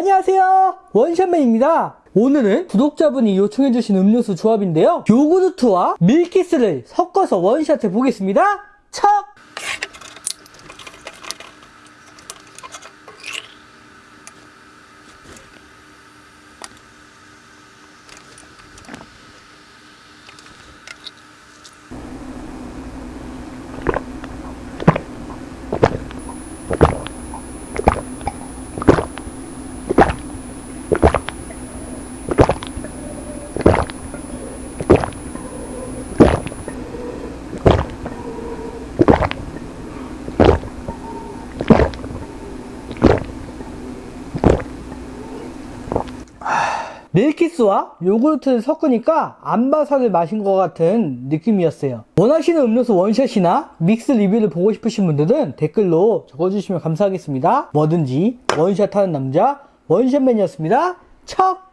안녕하세요. 원샷맨입니다. 오늘은 구독자분이 요청해주신 음료수 조합인데요. 요구르트와 밀키스를 섞어서 원샷 해 보겠습니다 척! 밀키스와 요구르트를 섞으니까 안바사를 마신 것 같은 느낌이었어요. 원하시는 음료수 원샷이나 믹스 리뷰를 보고 싶으신 분들은 댓글로 적어주시면 감사하겠습니다. 뭐든지 원샷하는 남자 원샷맨이었습니다. 척!